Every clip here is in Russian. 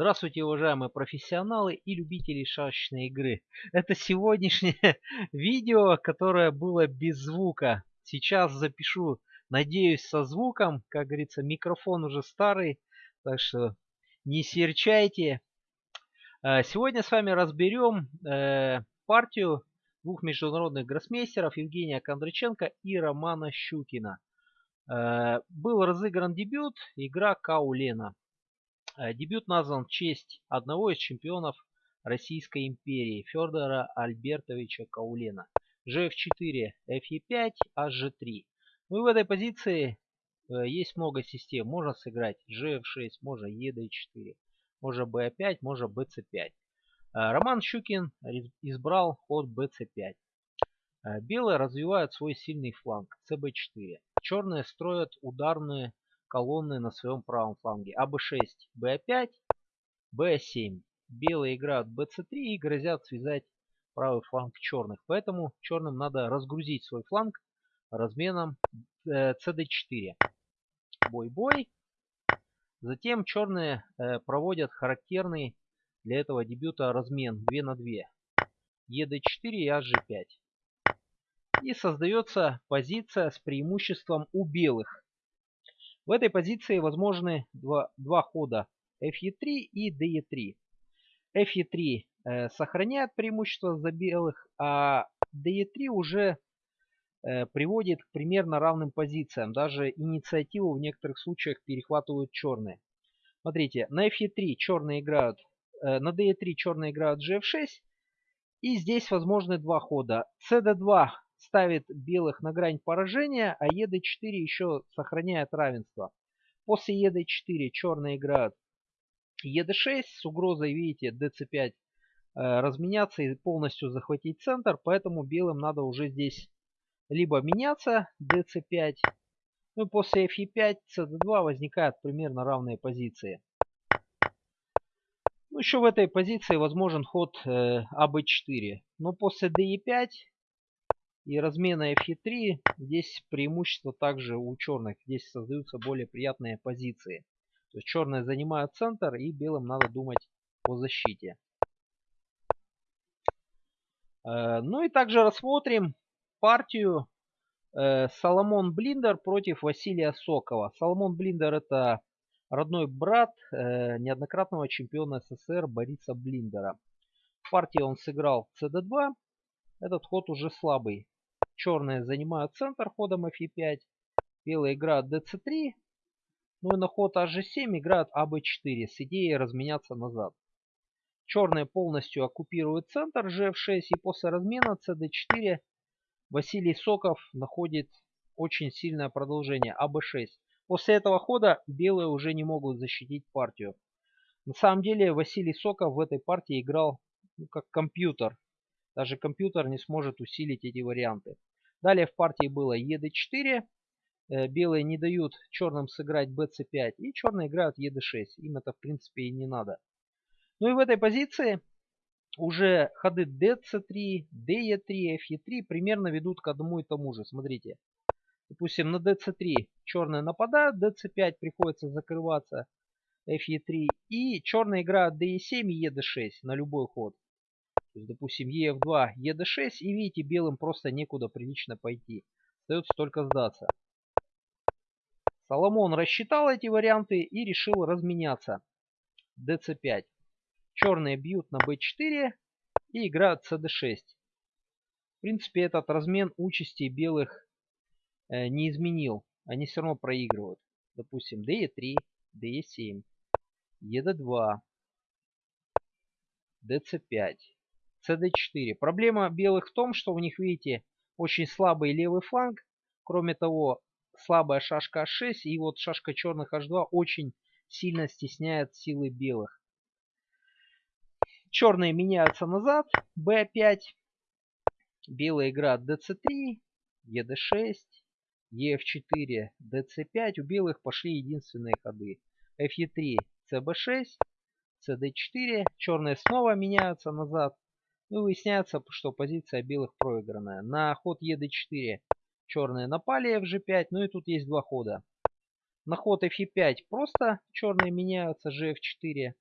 Здравствуйте, уважаемые профессионалы и любители шашечной игры. Это сегодняшнее видео, которое было без звука. Сейчас запишу, надеюсь, со звуком. Как говорится, микрофон уже старый, так что не серчайте. Э, сегодня с вами разберем э, партию двух международных гроссмейстеров Евгения Кондраченко и Романа Щукина. Э, был разыгран дебют, игра Каулена. Э, дебют назван в честь одного из чемпионов Российской империи Федора Альбертовича Каулена. GF4, FE5, HG3. Ну и в этой позиции э, есть много систем. Можно сыграть GF6, можно ED4, можно BA5, можно BC5. Э, Роман Щукин избрал ход BC5. Белые развивают свой сильный фланг CB4. Черные строят ударные колонны на своем правом фланге. АБ6, Б5, Б7. Белые играют БЦ3 и грозят связать правый фланг черных. Поэтому черным надо разгрузить свой фланг разменом СД4. Бой-бой. Затем черные э, проводят характерный для этого дебюта размен 2 на 2. ЕД4 и АЖ5. И создается позиция с преимуществом у белых. В этой позиции возможны два, два хода FE3 и DE3. FE3 э, сохраняет преимущество за белых, а DE3 уже э, приводит к примерно равным позициям. Даже инициативу в некоторых случаях перехватывают черные. Смотрите, на FE3 черные играют, э, на DE3 черные играют GF6. И здесь возможны два хода. CD2 ставит белых на грань поражения, а ед4 еще сохраняет равенство. После ед4 черные играют ед6 с угрозой, видите, dc5 э, разменяться и полностью захватить центр, поэтому белым надо уже здесь либо меняться dc5, ну и после fe5, cd2 возникают примерно равные позиции. Ну, еще в этой позиции возможен ход э, АБ4. Но после DE5 и размена FE3 здесь преимущество также у черных. Здесь создаются более приятные позиции. То есть черные занимают центр и белым надо думать о защите. Э, ну и также рассмотрим партию э, Соломон Блиндер против Василия Сокова. Соломон Блиндер это родной брат э, неоднократного чемпиона СССР Бориса Блиндера. В партии он сыграл CD2. Этот ход уже слабый. Черные занимают центр ходом fe5. Белые играют dc3. Ну и на ход hg7 играют ab4 с идеей разменяться назад. Черные полностью оккупируют центр gf6 и после размена cd4 Василий Соков находит очень сильное продолжение аб6. После этого хода белые уже не могут защитить партию. На самом деле Василий Соков в этой партии играл ну, как компьютер. Даже компьютер не сможет усилить эти варианты. Далее в партии было ед4. Э, белые не дают черным сыграть bc5. И черные играют ед6. Им это в принципе и не надо. Ну и в этой позиции уже ходы dc3, de3, fe3 примерно ведут к одному и тому же. Смотрите. Допустим, на dc3 черные нападают, dc5 приходится закрываться, fe3. И черные играют de7 и ed6 на любой ход. То есть, допустим, ef2, ed6, и видите, белым просто некуда прилично пойти. Остается только сдаться. Соломон рассчитал эти варианты и решил разменяться. dc5. Черные бьют на b4 и играют cd6. В принципе, этот размен участи белых э, не изменил. Они все равно проигрывают. Допустим, de3, de7, ed2, dc5 cd4. Проблема белых в том, что у них, видите, очень слабый левый фланг. Кроме того, слабая шашка h6 и вот шашка черных h2 очень сильно стесняет силы белых. Черные меняются назад, b5. Белая игра dc3, ed6, ef4, dc5. У белых пошли единственные ходы. fe3, cb6, cd4. Черные снова меняются назад. Ну, выясняется, что позиция белых проигранная. На ход ед4 черные напали fg5, ну и тут есть два хода. На ход fe5 просто черные меняются gf4.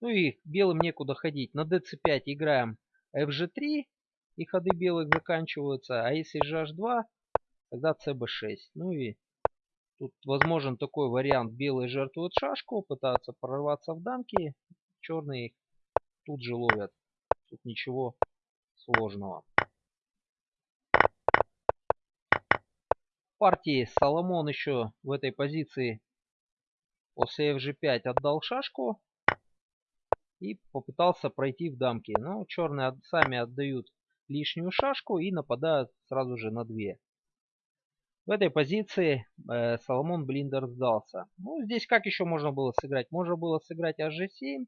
Ну и белым некуда ходить. На dc5 играем fg3, и ходы белых заканчиваются. А если gh2, тогда cb6. Ну и тут возможен такой вариант. Белые жертвуют шашку, пытаются прорваться в дамки. Черные их тут же ловят. Тут ничего сложного. партии Соломон еще в этой позиции после fg5 отдал шашку и попытался пройти в дамки. Но черные сами отдают лишнюю шашку и нападают сразу же на две. В этой позиции э, Соломон Блиндер сдался. Ну, здесь как еще можно было сыграть? Можно было сыграть hg7.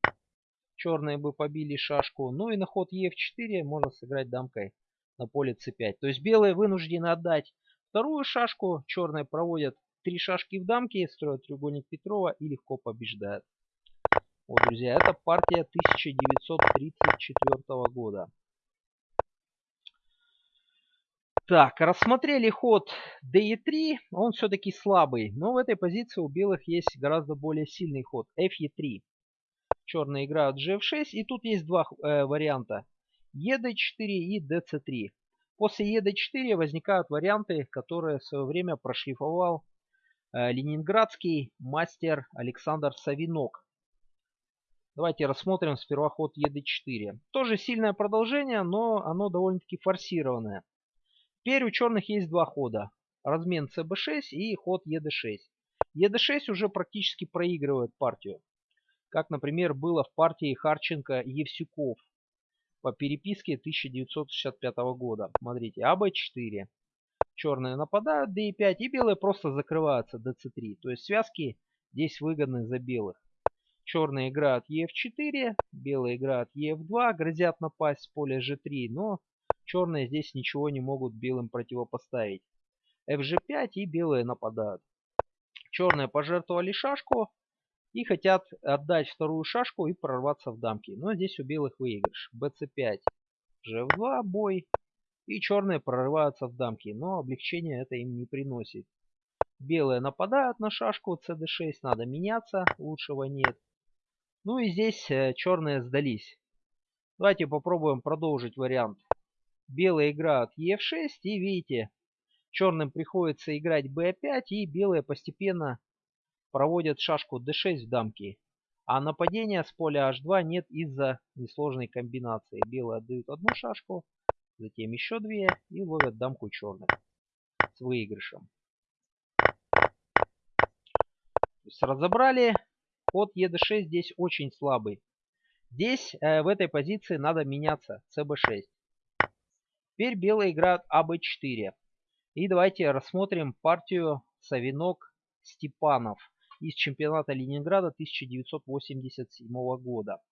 Черные бы побили шашку. Ну и на ход e4 можно сыграть дамкой на поле c5. То есть белые вынуждены отдать Вторую шашку черные проводят три шашки в дамке, строят треугольник Петрова и легко побеждают. Вот, друзья, это партия 1934 года. Так, рассмотрели ход DE3, он все-таки слабый, но в этой позиции у белых есть гораздо более сильный ход FE3. Черные играют GF6, и тут есть два э, варианта. ED4 и DC3. После ЕД-4 возникают варианты, которые в свое время прошлифовал э, ленинградский мастер Александр Савинок. Давайте рассмотрим сперва ход ЕД-4. Тоже сильное продолжение, но оно довольно-таки форсированное. Теперь у черных есть два хода. Размен ЦБ6 и ход ЕД6. ЕД6 уже практически проигрывает партию. Как, например, было в партии Харченко-Евсюков по переписке 1965 года. Смотрите, АБ4. Черные нападают, d5, и белые просто закрываются dc3. То есть связки здесь выгодны за белых. Черные играют ef4, белые играют ef2, грозят напасть с поля g3, но черные здесь ничего не могут белым противопоставить. fg5 и белые нападают. Черные пожертвовали шашку, и хотят отдать вторую шашку и прорваться в дамки. Но здесь у белых выигрыш. bc5, gf2 бой. И черные прорываются в дамки. Но облегчения это им не приносит. Белые нападают на шашку cd6. Надо меняться. Лучшего нет. Ну и здесь э, черные сдались. Давайте попробуем продолжить вариант. Белые играют e6 и видите, черным приходится играть b5 и белые постепенно проводят шашку d6 в дамки, а нападения с поля h2 нет из-за несложной комбинации. Белые отдают одну шашку, затем еще две и ловят дамку черных с выигрышем. То есть разобрали, ход ед6 здесь очень слабый. Здесь э, в этой позиции надо меняться, cb6. Теперь белые играют аб4. И давайте рассмотрим партию Савинок-Степанов из чемпионата Ленинграда 1987 года.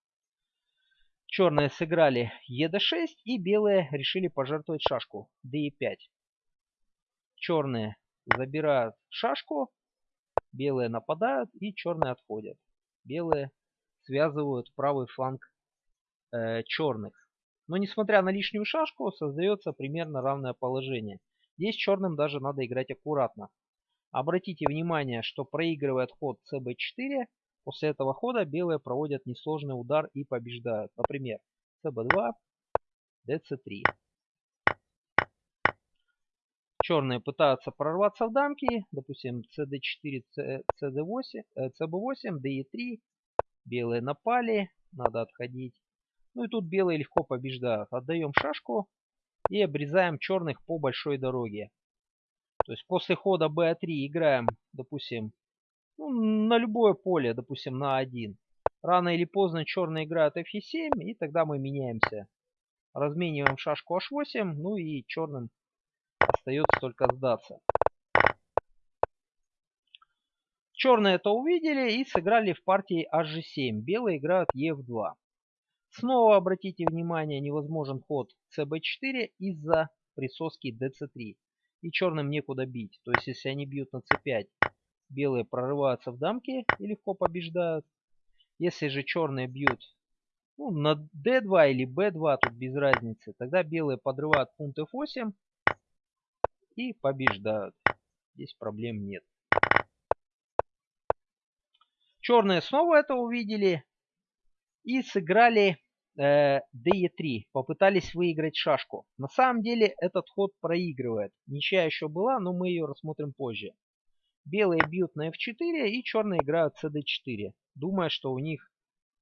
Черные сыграли ЕД6 и белые решили пожертвовать шашку ДЕ5. Черные забирают шашку, белые нападают и черные отходят. Белые связывают правый фланг э, черных. Но несмотря на лишнюю шашку, создается примерно равное положение. Здесь черным даже надо играть аккуратно. Обратите внимание, что проигрывает ход cb4. После этого хода белые проводят несложный удар и побеждают. Например, cb2, dc3. Черные пытаются прорваться в дамки. Допустим, cd4, cd8, cb8, de3. Белые напали. Надо отходить. Ну и тут белые легко побеждают. Отдаем шашку и обрезаем черных по большой дороге. То есть после хода b3 играем, допустим, ну, на любое поле, допустим, на 1. Рано или поздно черные играют f7, и тогда мы меняемся. Размениваем шашку h8, ну и черным остается только сдаться. Черные это увидели и сыграли в партии hg7. Белые играют ef2. Снова обратите внимание, невозможен ход cb4 из-за присоски dc3 и черным некуда бить. То есть, если они бьют на c5, белые прорываются в дамки и легко побеждают. Если же черные бьют ну, на d2 или b2, тут без разницы, тогда белые подрывают пункт f8 и побеждают. Здесь проблем нет. Черные снова это увидели И сыграли э, DE3. Попытались выиграть шашку. На самом деле этот ход проигрывает. Ничья еще была, но мы ее рассмотрим позже. Белые бьют на F4 и черные играют CD4. Думая, что у них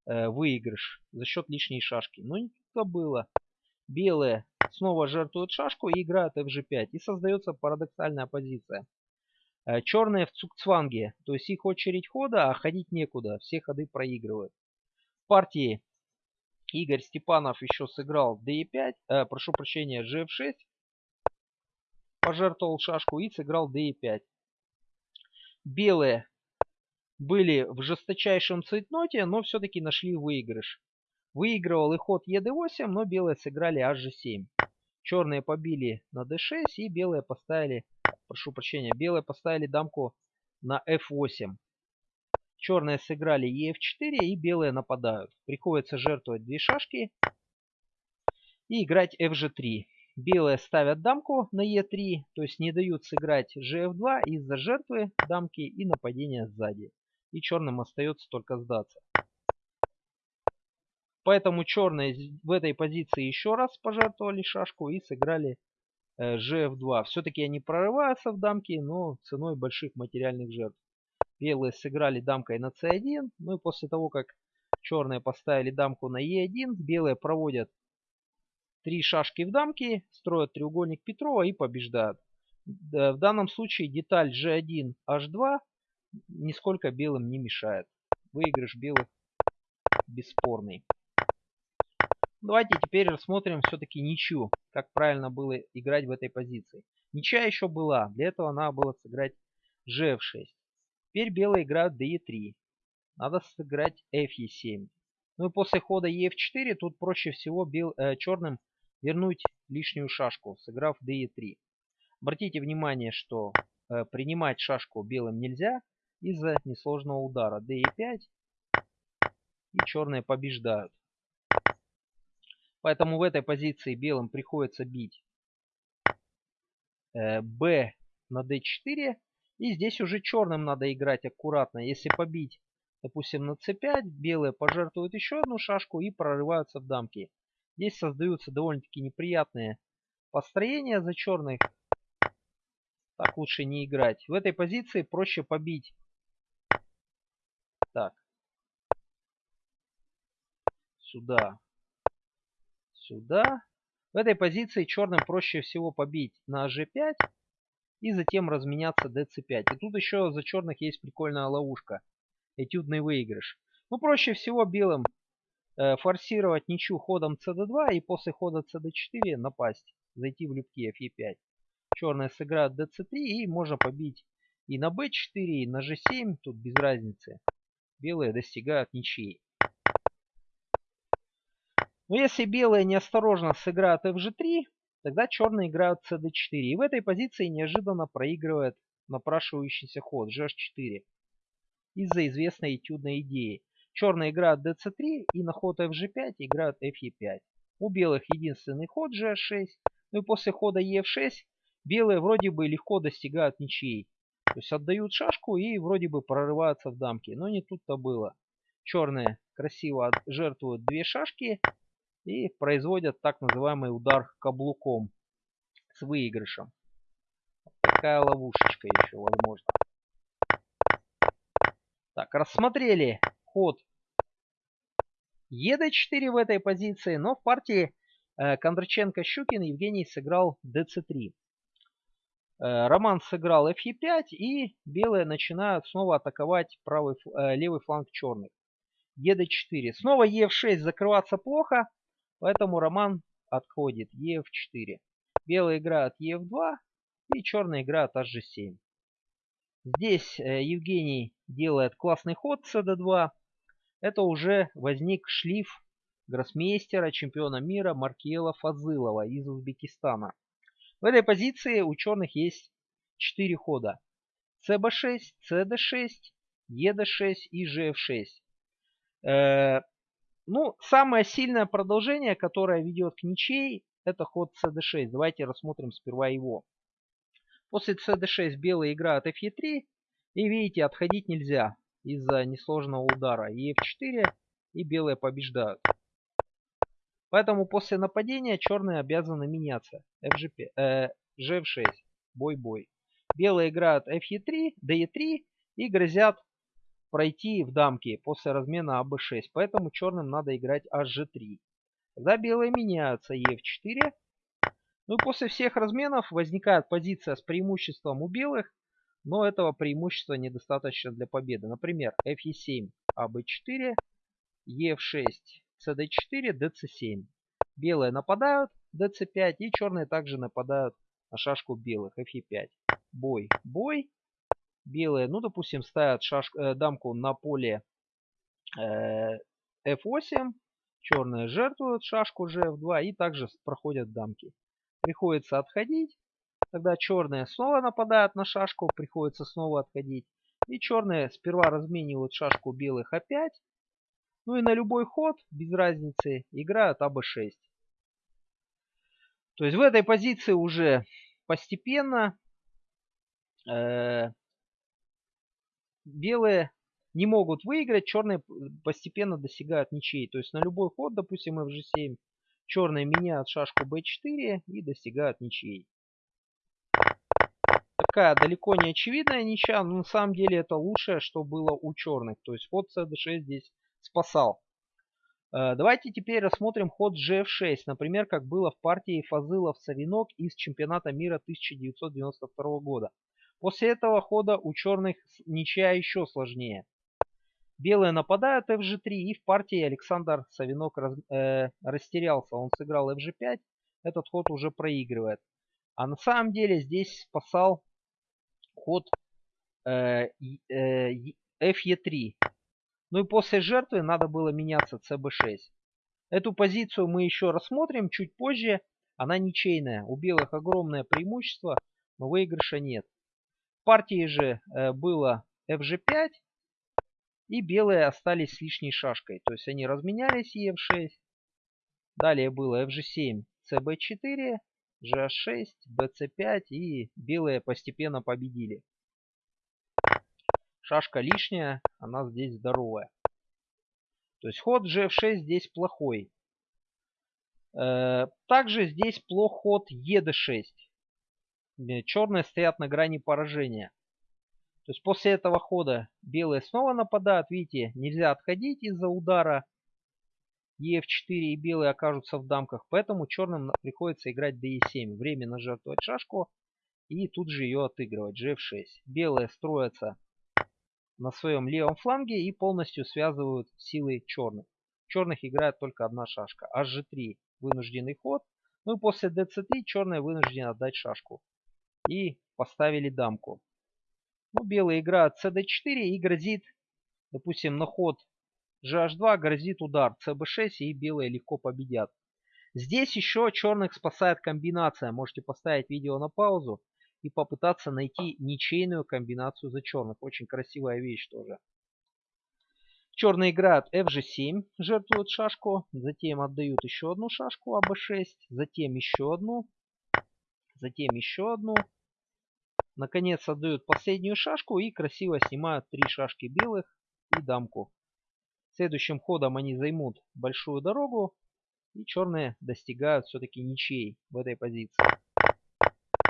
э, выигрыш за счет лишней шашки. Но не то было. Белые снова жертвуют шашку и играют FG5. И создается парадоксальная позиция. Э, черные в цукцванге, то есть их очередь хода, а ходить некуда, все ходы проигрывают. В партии Игорь Степанов еще сыграл d5, э, прошу прощения, gf6, пожертвовал шашку и сыграл d5. Белые были в жесточайшем цветноте, но все-таки нашли выигрыш. Выигрывал и ход ед8, но белые сыграли hg7. Черные побили на d6 и белые поставили прошу прощения, белые поставили дамку на f8. Черные сыграли ef4 и белые нападают. Приходится жертвовать две шашки и играть fg3. Белые ставят дамку на e3, то есть не дают сыграть gf2 из-за жертвы дамки и нападения сзади. И черным остается только сдаться. Поэтому черные в этой позиции еще раз пожертвовали шашку и сыграли GF2. Э, Все-таки они прорываются в дамки, но ценой больших материальных жертв. Белые сыграли дамкой на c1. Ну и после того, как черные поставили дамку на e1, белые проводят три шашки в дамке, строят треугольник Петрова и побеждают. В данном случае деталь g1, h2 нисколько белым не мешает. Выигрыш белых бесспорный. Давайте теперь рассмотрим все-таки ничью, как правильно было играть в этой позиции. Ничья еще была, для этого надо было сыграть gf6. Теперь белые играют de3. Надо сыграть fe7. Ну и после хода ef4 тут проще всего бел, э, черным вернуть лишнюю шашку, сыграв de3. Обратите внимание, что э, принимать шашку белым нельзя из-за несложного удара. de5 и черные побеждают. Поэтому в этой позиции белым приходится бить э, b на d4. И здесь уже черным надо играть аккуратно. Если побить, допустим, на c5, белые пожертвуют еще одну шашку и прорываются в дамки. Здесь создаются довольно-таки неприятные построения за черных. Так лучше не играть. В этой позиции проще побить. Так. Сюда сюда. В этой позиции черным проще всего побить на g5 и затем разменяться dc5. И тут еще за черных есть прикольная ловушка. Этюдный выигрыш. Ну, проще всего белым э, форсировать ничью ходом cd2 и после хода cd4 напасть. Зайти в любки fe5. Черные сыграют dc3 и можно побить и на b4, и на g7. Тут без разницы. Белые достигают ничьей. Но если белые неосторожно сыграют fg3, тогда черные играют cd4. И в этой позиции неожиданно проигрывает напрашивающийся ход gh4. Из-за известной этюдной идеи. Черные играют dc3 и на ход fg5 играют fe5. У белых единственный ход gh6. Ну и после хода ef6 белые вроде бы легко достигают ничьей. То есть отдают шашку и вроде бы прорываются в дамки. Но не тут-то было. Черные красиво жертвуют две шашки и производят так называемый удар каблуком с выигрышем. такая ловушечка еще возможно. Так, рассмотрели ход ЕД4 в этой позиции, но в партии э, Кондраченко-Щукин Евгений сыграл ДЦ3. Э, Роман сыграл Фе5 и белые начинают снова атаковать правый, э, левый фланг черных. ЕД4. Снова Е6 закрываться плохо. Поэтому роман отходит ef4. Белые играют ef2 и черные играют hg7. Здесь э, Евгений делает классный ход cd2. Это уже возник шлиф гроссмейстера, чемпиона мира Маркела Фазылова из Узбекистана. В этой позиции у черных есть 4 хода. cb6, cd6, ed6 и gf6. Ну, самое сильное продолжение, которое ведет к ничей, это ход cd6. Давайте рассмотрим сперва его. После cd6 белые играют fe3. И видите, отходить нельзя из-за несложного удара. ef4 и белые побеждают. Поэтому после нападения черные обязаны меняться. FG5, э, GF6. Бой-бой. Белые играют FE3, DE3 и грозят пройти в дамки после размена АБ6. Поэтому черным надо играть HG3. Тогда белые меняются EF4. Ну и после всех разменов возникает позиция с преимуществом у белых. Но этого преимущества недостаточно для победы. Например, FE7, АБ4, EF6, CD4, DC7. Белые нападают, DC5 и черные также нападают на шашку белых, FE5. Бой, бой. Белые, ну допустим, ставят шашку, э, дамку на поле э, F8. Черные жертвуют шашку GF2 и также проходят дамки. Приходится отходить. Тогда черные снова нападают на шашку, приходится снова отходить. И черные сперва разменивают шашку белых опять. Ну и на любой ход, без разницы, играют АБ6. То есть в этой позиции уже постепенно э, белые не могут выиграть, черные постепенно достигают ничьей. То есть на любой ход, допустим, FG7, черные меняют шашку B4 и достигают ничьей такая далеко не очевидная ничья, но на самом деле это лучшее, что было у черных. То есть ход CD6 здесь спасал. Э, давайте теперь рассмотрим ход GF6, например, как было в партии Фазылов-Савинок из чемпионата мира 1992 года. После этого хода у черных ничья еще сложнее. Белые нападают FG3 и в партии Александр Савинок раз, э, растерялся. Он сыграл FG5, этот ход уже проигрывает. А на самом деле здесь спасал ход э, э, FE3. Ну и после жертвы надо было меняться CB6. Эту позицию мы еще рассмотрим чуть позже. Она ничейная. У белых огромное преимущество, но выигрыша нет. В партии же э, было FG5. И белые остались с лишней шашкой. То есть они разменялись и F6. Далее было FG7, CB4. GH6, BC5 и белые постепенно победили. Шашка лишняя, она здесь здоровая. То есть ход GF6 здесь плохой. Э, также здесь плох ход ED6. Э, черные стоят на грани поражения. То есть после этого хода белые снова нападают. Видите, нельзя отходить из-за удара ef4 и белые окажутся в дамках. Поэтому черным приходится играть de7. Временно жертвовать шашку и тут же ее отыгрывать. gf6. Белые строятся на своем левом фланге и полностью связывают силы черных. Черных играет только одна шашка. hg3 вынужденный ход. Ну и после dc3 черные вынуждены отдать шашку. И поставили дамку. Ну, белые играют cd4 и грозит, допустим, на ход GH2 грозит удар CB6 и белые легко победят. Здесь еще черных спасает комбинация. Можете поставить видео на паузу и попытаться найти ничейную комбинацию за черных. Очень красивая вещь тоже. Черные играют FG7, жертвуют шашку, затем отдают еще одну шашку АБ6, затем еще одну, затем еще одну. Наконец отдают последнюю шашку и красиво снимают три шашки белых и дамку. Следующим ходом они займут большую дорогу. И черные достигают все-таки ничей в этой позиции.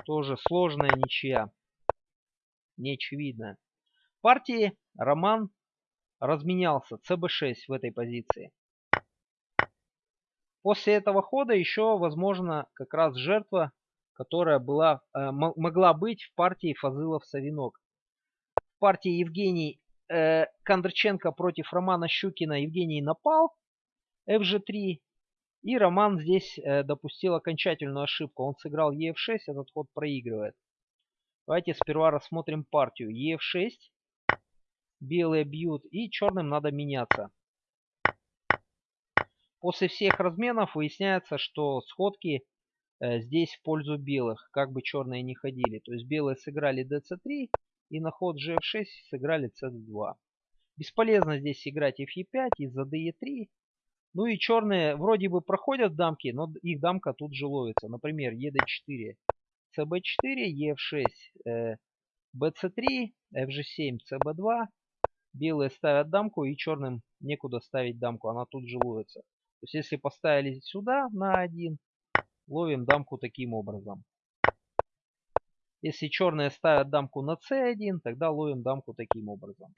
Тоже сложная ничья. Неочевидная. В партии Роман разменялся. ЦБ6 в этой позиции. После этого хода еще возможно как раз жертва, которая была, э, могла быть в партии Фазылов-Савинок. В партии Евгений э, Кондрченко против Романа Щукина Евгений напал FG3. И Роман здесь э, допустил окончательную ошибку. Он сыграл EF6, этот ход проигрывает. Давайте сперва рассмотрим партию. EF6. Белые бьют и черным надо меняться. После всех разменов выясняется, что сходки здесь в пользу белых, как бы черные не ходили. То есть белые сыграли dc3, и на ход gf6 сыграли cd2. Бесполезно здесь играть fe5 из-за de3. Ну и черные вроде бы проходят дамки, но их дамка тут же ловится. Например, ед4, cb4, ef6, э, bc3, fg7, cb2. Белые ставят дамку и черным некуда ставить дамку, она тут же ловится. То есть если поставили сюда на 1, ловим дамку таким образом. Если черные ставят дамку на c1, тогда ловим дамку таким образом.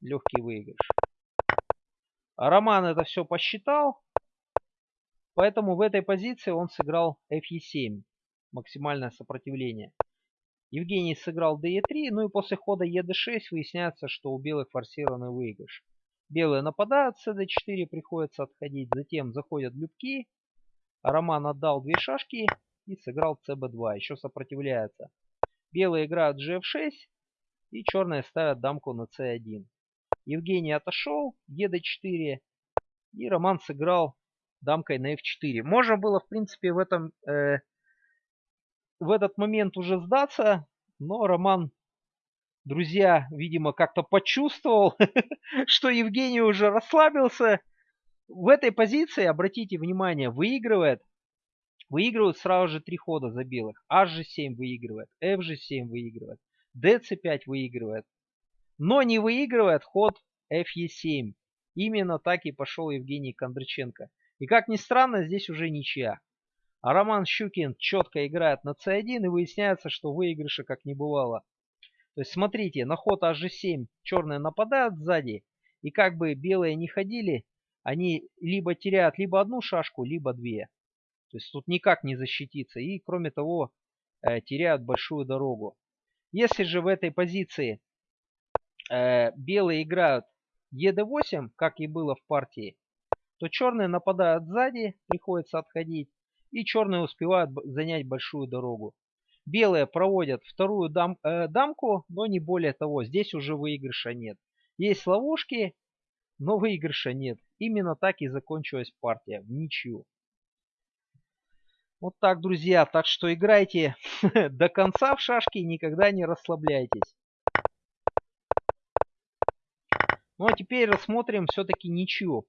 Легкий выигрыш. А Роман это все посчитал. Поэтому в этой позиции он сыграл fe7. Максимальное сопротивление. Евгений сыграл de3. Ну и после хода ед6 выясняется, что у белых форсированный выигрыш. Белые нападают, с cd4 приходится отходить. Затем заходят любки. Роман отдал две шашки и сыграл cb2. Еще сопротивляется. Белые играют gf6 и черные ставят дамку на c1. Евгений отошел, ед4 и Роман сыграл дамкой на f4. Можно было, в принципе, в этом э, в этот момент уже сдаться, но Роман, друзья, видимо, как-то почувствовал, что Евгений уже расслабился. В этой позиции, обратите внимание, выигрывает, выигрывают сразу же три хода за белых. H7 выигрывает, FG7 выигрывает, DC5 выигрывает. Но не выигрывает ход FE7. Именно так и пошел Евгений Кондраченко. И как ни странно, здесь уже ничья. А Роман Щукин четко играет на c1 и выясняется, что выигрыша как не бывало. То есть смотрите, на ход hg7 черные нападают сзади. И как бы белые не ходили, они либо теряют либо одну шашку, либо две. То есть тут никак не защититься. И кроме того, э, теряют большую дорогу. Если же в этой позиции э, белые играют ед8, как и было в партии, то черные нападают сзади, приходится отходить и черные успевают занять большую дорогу. Белые проводят вторую дам, э, дамку, но не более того. Здесь уже выигрыша нет. Есть ловушки, но выигрыша нет. Именно так и закончилась партия, в ничью. Вот так, друзья. Так что играйте до конца в шашки и никогда не расслабляйтесь. Ну а теперь рассмотрим все-таки ничью.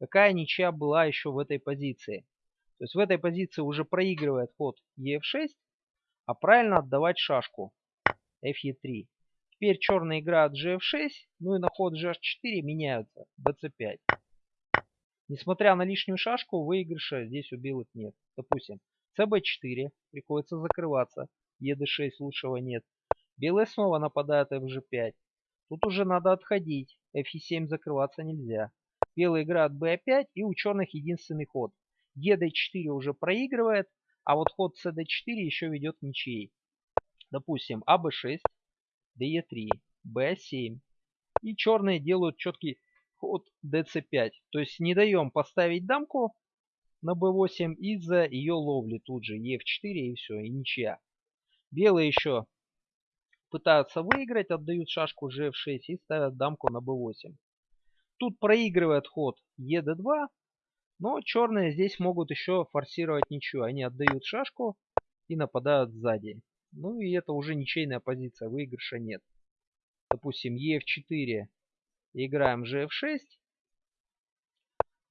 Какая ничья была еще в этой позиции. То есть в этой позиции уже проигрывает ход ef6, а правильно отдавать шашку fe3. Теперь черные играют gf6, ну и на ход gh4 меняются bc5. Несмотря на лишнюю шашку, выигрыша здесь у белых нет. Допустим, cb4, приходится закрываться, ед6 лучшего нет. Белые снова нападают fg5. Тут уже надо отходить, fe7 закрываться нельзя. Белые играют b5 и у черных единственный ход ед4 уже проигрывает, а вот ход cd4 еще ведет ничей. Допустим, аб6, de3, b7. И черные делают четкий ход dc5. То есть не даем поставить дамку на b8 из-за ее ловли тут же. e4 и все, и ничья. Белые еще пытаются выиграть, отдают шашку gf6 и ставят дамку на b8. Тут проигрывает ход ед2, но черные здесь могут еще форсировать ничью. Они отдают шашку и нападают сзади. Ну и это уже ничейная позиция, выигрыша нет. Допустим, ef4 играем gf6.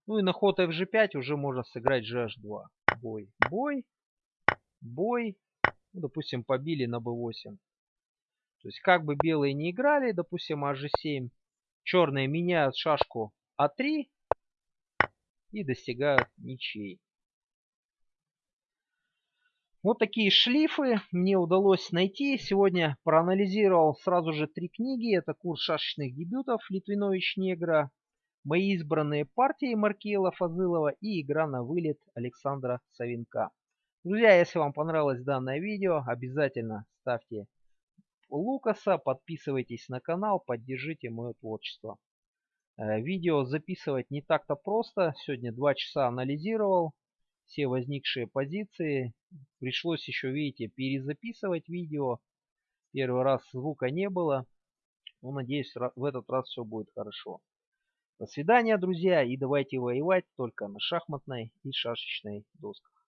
Ну и на ход fg5 уже можно сыграть gh2. Бой, бой, бой. Ну, допустим, побили на b8. То есть как бы белые не играли, допустим, hg7, черные меняют шашку а3 и достигают ничей. Вот такие шлифы мне удалось найти. Сегодня проанализировал сразу же три книги. Это курс шашечных дебютов Литвинович Негра, мои избранные партии Маркела Фазылова и игра на вылет Александра Савинка. Друзья, если вам понравилось данное видео, обязательно ставьте Лукаса, подписывайтесь на канал, поддержите мое творчество. Э, видео записывать не так-то просто. Сегодня два часа анализировал все возникшие позиции. Пришлось еще, видите, перезаписывать видео. Первый раз звука не было. Но надеюсь, в этот раз все будет хорошо. До свидания, друзья, и давайте воевать только на шахматной и шашечной досках.